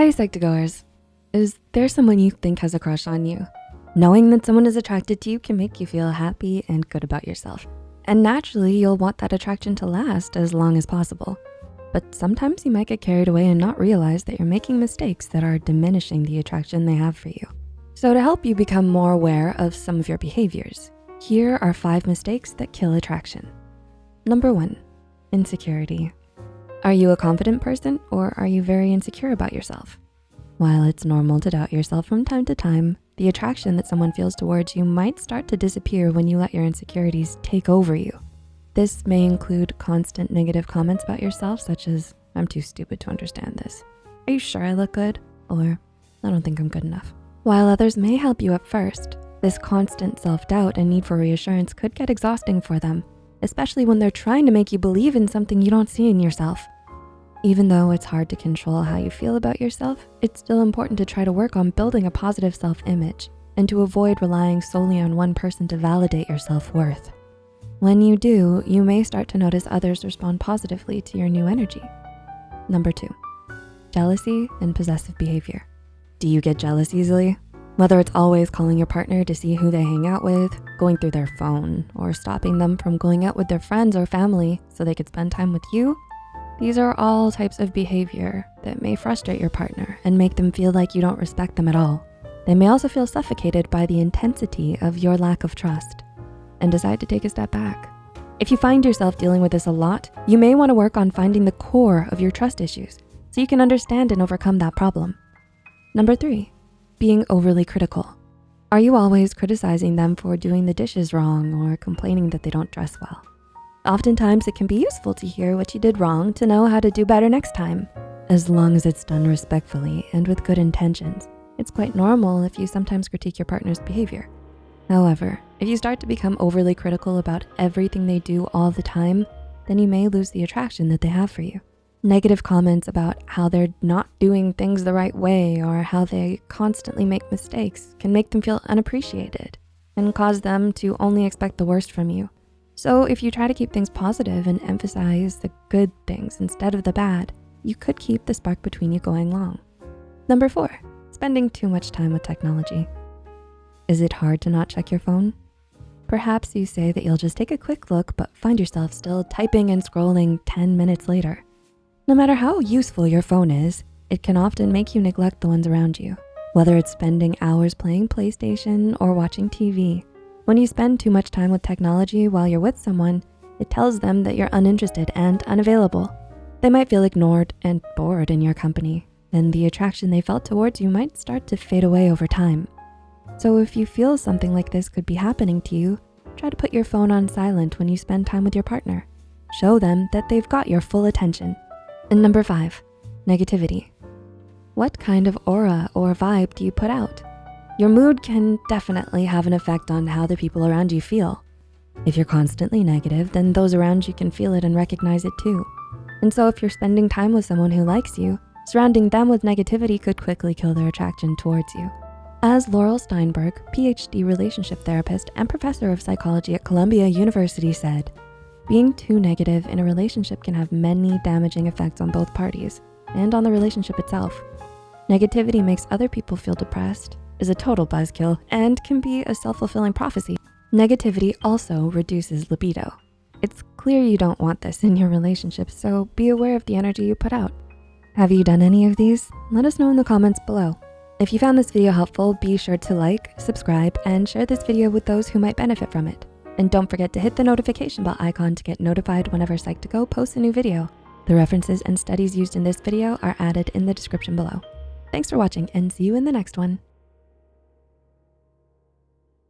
Hi, Psych2Goers. Is there someone you think has a crush on you? Knowing that someone is attracted to you can make you feel happy and good about yourself. And naturally, you'll want that attraction to last as long as possible. But sometimes you might get carried away and not realize that you're making mistakes that are diminishing the attraction they have for you. So to help you become more aware of some of your behaviors, here are five mistakes that kill attraction. Number one, insecurity. Are you a confident person or are you very insecure about yourself? While it's normal to doubt yourself from time to time, the attraction that someone feels towards you might start to disappear when you let your insecurities take over you. This may include constant negative comments about yourself, such as, I'm too stupid to understand this. Are you sure I look good? Or, I don't think I'm good enough. While others may help you at first, this constant self-doubt and need for reassurance could get exhausting for them especially when they're trying to make you believe in something you don't see in yourself. Even though it's hard to control how you feel about yourself, it's still important to try to work on building a positive self-image and to avoid relying solely on one person to validate your self-worth. When you do, you may start to notice others respond positively to your new energy. Number two, jealousy and possessive behavior. Do you get jealous easily? Whether it's always calling your partner to see who they hang out with, going through their phone, or stopping them from going out with their friends or family so they could spend time with you, these are all types of behavior that may frustrate your partner and make them feel like you don't respect them at all. They may also feel suffocated by the intensity of your lack of trust and decide to take a step back. If you find yourself dealing with this a lot, you may wanna work on finding the core of your trust issues so you can understand and overcome that problem. Number three, being overly critical. Are you always criticizing them for doing the dishes wrong or complaining that they don't dress well? Oftentimes it can be useful to hear what you did wrong to know how to do better next time. As long as it's done respectfully and with good intentions, it's quite normal if you sometimes critique your partner's behavior. However, if you start to become overly critical about everything they do all the time, then you may lose the attraction that they have for you. Negative comments about how they're not doing things the right way or how they constantly make mistakes can make them feel unappreciated and cause them to only expect the worst from you. So if you try to keep things positive and emphasize the good things instead of the bad, you could keep the spark between you going long. Number four, spending too much time with technology. Is it hard to not check your phone? Perhaps you say that you'll just take a quick look, but find yourself still typing and scrolling 10 minutes later. No matter how useful your phone is, it can often make you neglect the ones around you, whether it's spending hours playing PlayStation or watching TV. When you spend too much time with technology while you're with someone, it tells them that you're uninterested and unavailable. They might feel ignored and bored in your company, and the attraction they felt towards you might start to fade away over time. So if you feel something like this could be happening to you, try to put your phone on silent when you spend time with your partner. Show them that they've got your full attention and number five, negativity. What kind of aura or vibe do you put out? Your mood can definitely have an effect on how the people around you feel. If you're constantly negative, then those around you can feel it and recognize it too. And so if you're spending time with someone who likes you, surrounding them with negativity could quickly kill their attraction towards you. As Laurel Steinberg, PhD relationship therapist and professor of psychology at Columbia University said, being too negative in a relationship can have many damaging effects on both parties and on the relationship itself. Negativity makes other people feel depressed, is a total buzzkill, and can be a self-fulfilling prophecy. Negativity also reduces libido. It's clear you don't want this in your relationship, so be aware of the energy you put out. Have you done any of these? Let us know in the comments below. If you found this video helpful, be sure to like, subscribe, and share this video with those who might benefit from it. And don't forget to hit the notification bell icon to get notified whenever Psych2Go posts a new video. The references and studies used in this video are added in the description below. Thanks for watching and see you in the next one.